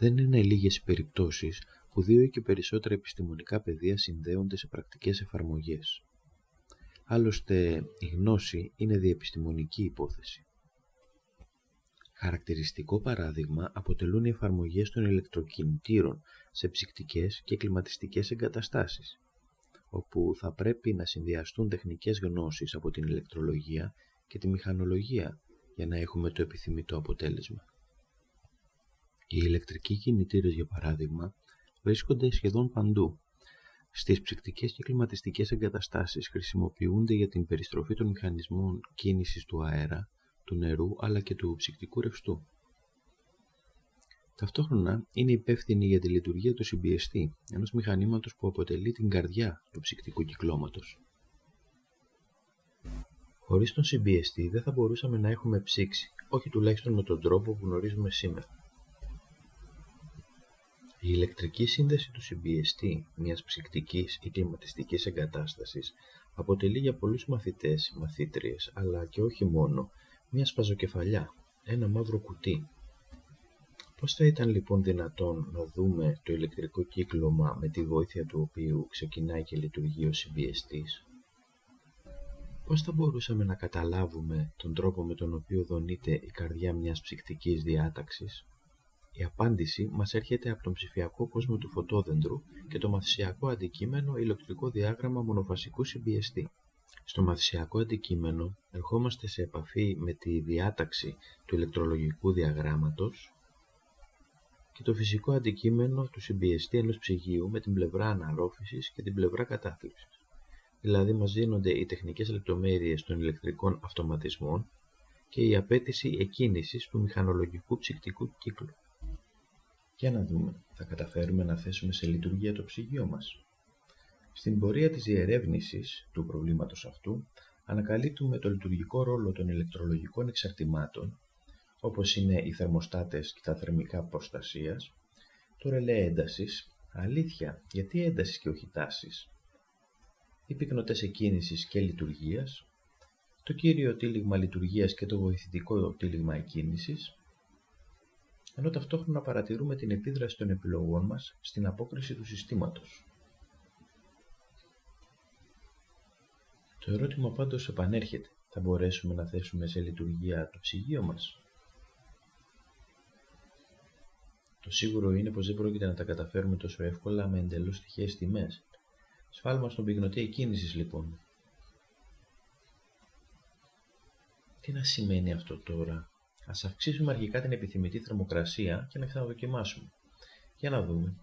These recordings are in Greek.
Δεν είναι λίγες οι περιπτώσεις που δύο ή και περισσότερα επιστημονικά πεδία συνδέονται σε πρακτικές εφαρμογές. Άλλωστε, η γνώση είναι διεπιστημονική υπόθεση. Χαρακτηριστικό παράδειγμα αποτελούν οι εφαρμογές των ηλεκτροκινητήρων σε ψυκτικές και κλιματιστικές εγκαταστάσεις, όπου θα πρέπει να συνδυαστούν τεχνικές γνώσεις από την ηλεκτρολογία και τη μηχανολογία για να έχουμε το επιθυμητό αποτέλεσμα. Οι ηλεκτρικοί κινητήρες, για παράδειγμα, βρίσκονται σχεδόν παντού. Στις ψυκτικές και κλιματιστικές εγκαταστάσεις χρησιμοποιούνται για την περιστροφή των μηχανισμών κίνησης του αέρα, του νερού αλλά και του ψυκτικού ρευστού. Ταυτόχρονα είναι υπεύθυνη για τη λειτουργία του συμπιεστή, ενός μηχανήματος που αποτελεί την καρδιά του ψυκτικού κυκλώματος. Χωρίς τον συμπιεστή δεν θα μπορούσαμε να έχουμε ψήξη, όχι τουλάχιστον με τον τρόπο που γνωρίζουμε σήμερα. Η ηλεκτρική σύνδεση του συμπιεστή μιας ψυκτικής ή κλιματιστικής εγκατάστασης αποτελεί για πολλούς μαθητές, μαθήτριες, αλλά και όχι μόνο, μια σπαζοκεφαλιά, ένα μαύρο κουτί. Πώς θα ήταν λοιπόν δυνατόν να δούμε το ηλεκτρικό κύκλωμα με τη βοήθεια του οποίου ξεκινάει και λειτουργεί ο συμπιεστής; Πώς θα μπορούσαμε να καταλάβουμε τον τρόπο με τον οποίο δονείται η καρδιά μιας ψυκτικής διάταξης; Η απάντηση μας έρχεται από τον ψηφιακό κόσμο του φωτόδεντρου και το μαθησιακό αντικείμενο ηλεκτρικό διάγραμμα μονοφασικού συμπιεστή. Στο μαθησιακό αντικείμενο ερχόμαστε σε επαφή με τη διάταξη του ηλεκτρολογικού διαγράμματος και το φυσικό αντικείμενο του συμπιεστή ενός ψυγείου με την πλευρά αναρρόφησης και την πλευρά κατάθλιψης. Δηλαδή μας δίνονται οι τεχνικές λεπτομέρειες των ηλεκτρικών αυτοματισμών και η απέτηση εκκίνησης του μηχανολογικού ψυκτικού κύκλου. Για να δούμε, θα καταφέρουμε να θέσουμε σε λειτουργία το ψυγείο μας. Στην πορεία της διερεύνησης του προβλήματος αυτού, ανακαλύπτουμε το λειτουργικό ρόλο των ηλεκτρολογικών εξαρτημάτων, όπως είναι οι θερμοστάτες και τα θερμικά προστασίας, το ρελέ έντασης, αλήθεια, γιατί έντασης και όχι τάσης, οι πυκνοτές εκκίνησης και λειτουργίας, το κύριο τύλιγμα λειτουργίας και το βοηθητικό τύλιγμα εκκίνησης, ενώ ταυτόχρονα παρατηρούμε την επίδραση των επιλογών μας στην απόκριση του συστήματος. Το ερώτημα πάντως επανέρχεται. Θα μπορέσουμε να θέσουμε σε λειτουργία το ψυγείο μας; Το σίγουρο είναι πως δεν πρόκειται να τα καταφέρουμε τόσο εύκολα με εντελώς τυχαίες τιμές. Σφάλμα στον πυκνοτή εκκίνησης λοιπόν. Τι να σημαίνει αυτό τώρα; Ας αυξήσουμε αρχικά την επιθυμητή θερμοκρασία και να ξαναδοκιμάσουμε. Για να δούμε.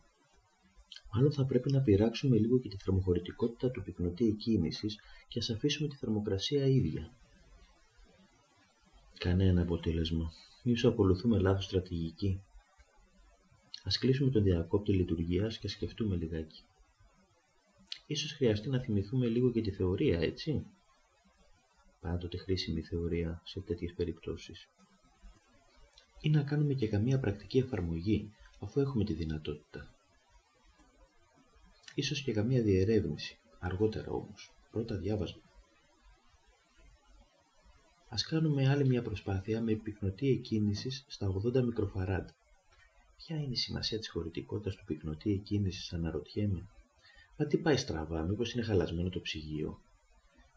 Μάλλον θα πρέπει να πειράξουμε λίγο και τη θερμοχωρητικότητα του πυκνοτή εκκίνησης και ας αφήσουμε τη θερμοκρασία ίδια. Κανένα αποτέλεσμα. Ίσως ακολουθούμε λάθος στρατηγική. Ας κλείσουμε τον διακόπτη λειτουργίας και σκεφτούμε λιγάκι. Ίσως χρειαστεί να θυμηθούμε λίγο και τη θεωρία, έτσι. Πάντοτε χρήσιμη θεωρία σε τέτοιες περιπτώσεις. Ή να κάνουμε και καμία πρακτική εφαρμογή, αφού έχουμε τη δυνατότητα. Ίσως και καμία διερεύνηση, αργότερα όμως, πρώτα διάβασμα. Ας κάνουμε άλλη μια προσπάθεια με πυκνοτή εκκίνησης στα 80 μικροφαράντ. Ποια είναι η σημασία της χωρητικότητας του πυκνοτή εκκίνησης αναρωτιέμαι. Μα τι πάει στραβά, μήπως είναι χαλασμένο το ψυγείο.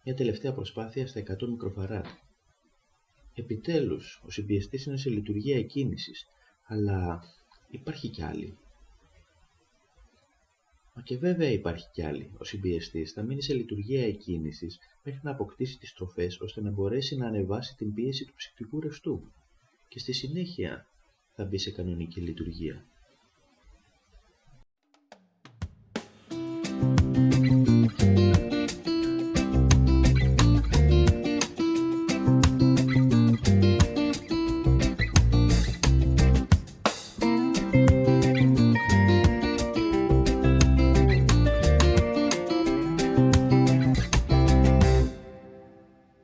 Μια τελευταία προσπάθεια στα 100 μικροφαράντ. Επιτέλους, ο συμπιεστής είναι σε λειτουργία εκκίνησης, αλλά υπάρχει κι άλλη. Μα και βέβαια υπάρχει κι άλλη. Ο συμπιεστής θα μείνει σε λειτουργία εκκίνησης μέχρι να αποκτήσει τις τροφές ώστε να μπορέσει να ανεβάσει την πίεση του ψυχικού ρευστού. Και στη συνέχεια θα μπει σε κανονική λειτουργία.